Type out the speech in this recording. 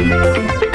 Música